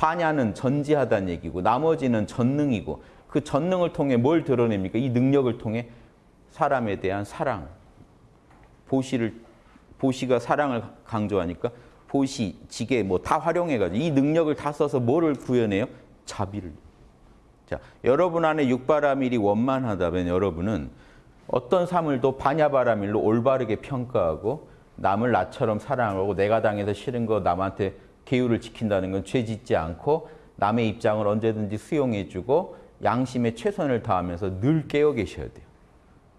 반야는 전지하다는 얘기고 나머지는 전능이고 그 전능을 통해 뭘 드러냅니까? 이 능력을 통해 사람에 대한 사랑. 보시를 보시가 사랑을 강조하니까 보시, 지게 뭐 다 활용해가지고 이 능력을 다 써서 뭐를 구현해요? 자비를. 자, 여러분 안에 육바라밀이 원만하다면 여러분은 어떤 사물도 반야바라밀로 올바르게 평가하고 남을 나처럼 사랑하고 내가 당해서 싫은 거 남한테 계율을 지킨다는 건 죄 짓지 않고 남의 입장을 언제든지 수용해주고 양심에 최선을 다하면서 늘 깨어 계셔야 돼요.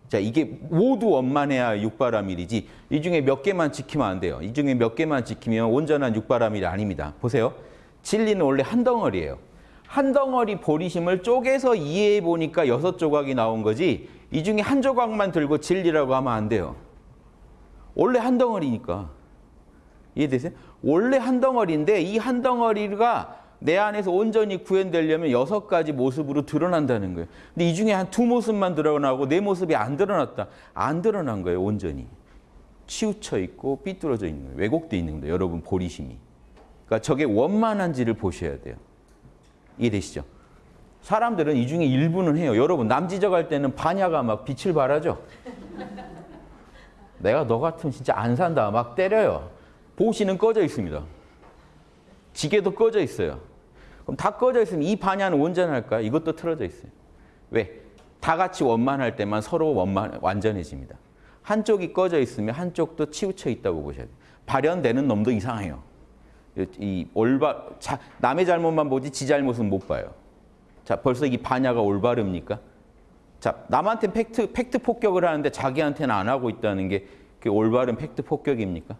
자, 이게 모두 원만해야 육바라밀이지 이 중에 몇 개만 지키면 안 돼요. 이 중에 몇 개만 지키면 온전한 육바라밀이 아닙니다. 보세요. 진리는 원래 한 덩어리예요. 한 덩어리 보리심을 쪼개서 이해해 보니까 여섯 조각이 나온 거지 이 중에 한 조각만 들고 진리라고 하면 안 돼요. 원래 한 덩어리니까. 이해되세요? 원래 한 덩어리인데 이 한 덩어리가 내 안에서 온전히 구현되려면 여섯 가지 모습으로 드러난다는 거예요. 근데 이 중에 한 두 모습만 드러나고 내 모습이 안 드러났다. 안 드러난 거예요, 온전히. 치우쳐 있고 삐뚤어져 있는 거예요. 왜곡돼 있는 거예요, 여러분 보리심이. 그러니까 저게 원만한지를 보셔야 돼요. 이해되시죠? 사람들은 이 중에 일부는 해요. 여러분 남지적할 때는 반야가 막 빛을 발하죠. 내가 너 같으면 진짜 안 산다 막 때려요. 보시는 꺼져 있습니다. 지게도 꺼져 있어요. 그럼 다 꺼져 있으면 이 반야는 온전할까? 이것도 틀어져 있어요. 왜? 다 같이 원만할 때만 서로 원만 완전해집니다. 한쪽이 꺼져 있으면 한쪽도 치우쳐 있다고 보셔야 돼요. 발현되는 놈도 이상해요. 이 올바 자, 남의 잘못만 보지 지 잘못은 못 봐요. 자, 벌써 이 반야가 올바릅니까? 자, 남한테 팩트 팩트 폭격을 하는데 자기한테는 안 하고 있다는 게 올바른 팩트 폭격입니까?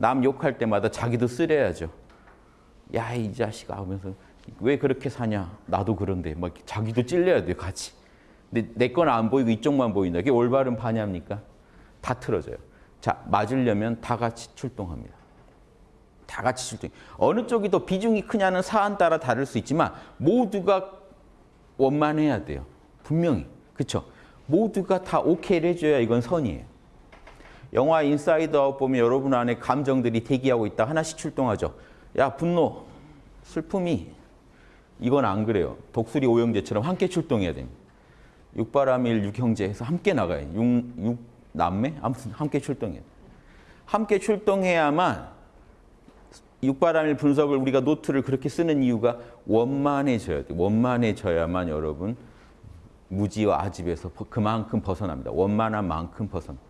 남 욕할 때마다 자기도 찔려야죠. 야, 이 자식아 하면서 왜 그렇게 사냐? 나도 그런데 막 자기도 찔려야 돼요, 같이. 근데 내 건 안 보이고 이쪽만 보인다. 그게 올바른 반야입니까? 다 틀어져요. 자, 맞으려면 다 같이 출동합니다. 다 같이 출동. 어느 쪽이 더 비중이 크냐는 사안 따라 다를 수 있지만 모두가 원만해야 돼요. 분명히. 그렇죠? 모두가 다 오케이를 해줘야 이건 선이에요. 영화 인사이드 아웃 보면 여러분 안에 감정들이 대기하고 있다 하나씩 출동하죠. 야 분노, 슬픔이 이건 안 그래요. 독수리 오형제처럼 함께 출동해야 됩니다. 육바라밀 육형제에서 함께 나가요. 육, 육 남매 아무튼 함께 출동해요. 함께 출동해야만 육바라밀 분석을 우리가 노트를 그렇게 쓰는 이유가 원만해져야 돼. 원만해져야만 여러분 무지와 아집에서 그만큼 벗어납니다. 원만한 만큼 벗어납니다.